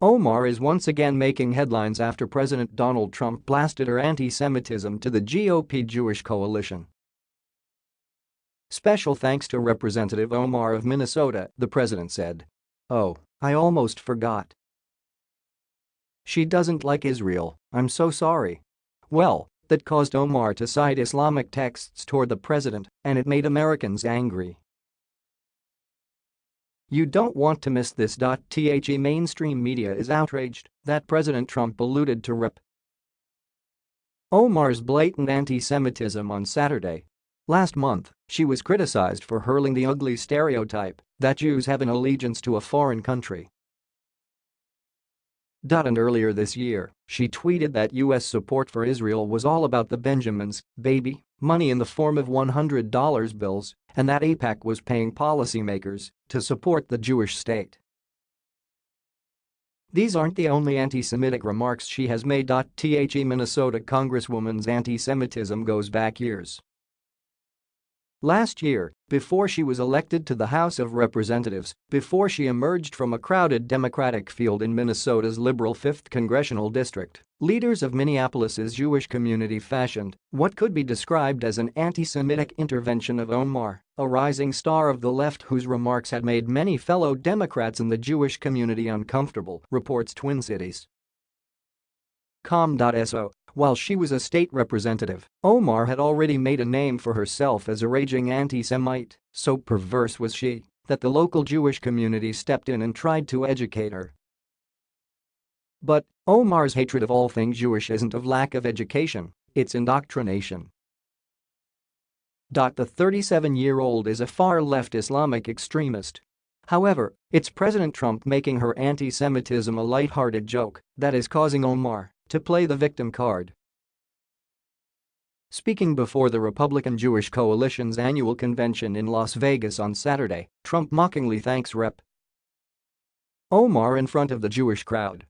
Omar is once again making headlines after President Donald Trump blasted her anti-Semitism to the GOP Jewish coalition. Special thanks to Representative Omar of Minnesota, the president said. Oh, I almost forgot. She doesn't like Israel, I'm so sorry. Well, that caused Omar to cite Islamic texts toward the president, and it made Americans angry. You don't want to miss this. The mainstream media is outraged that President Trump alluded to Rep. Omar's blatant anti-Semitism on Saturday. Last month, she was criticized for hurling the ugly stereotype that Jews have an allegiance to a foreign country. And earlier this year, she tweeted that U.S. support for Israel was all about the Benjamins, baby, money in the form of $100 bills, and that AIPAC was paying policymakers to support the Jewish state. These aren't the only anti-Semitic remarks she has made. The Minnesota Congresswoman's anti-Semitism goes back years. Last year, before she was elected to the House of Representatives, before she emerged from a crowded Democratic field in Minnesota's liberal 5th congressional district, leaders of Minneapolis's Jewish community fashioned what could be described as an anti-Semitic intervention of Omar, a rising star of the left whose remarks had made many fellow Democrats in the Jewish community uncomfortable, reports Twin Cities. Com.so while she was a state representative, Omar had already made a name for herself as a raging anti-Semite, so perverse was she that the local Jewish community stepped in and tried to educate her. But Omar's hatred of all things Jewish isn't of lack of education, it's indoctrination. The 37-year-old is a far-left Islamic extremist. However, it's President Trump making her anti-Semitism a light-hearted joke that is causing Omar to play the victim card. Speaking before the Republican Jewish Coalition's annual convention in Las Vegas on Saturday, Trump mockingly thanks Rep. Omar in front of the Jewish crowd.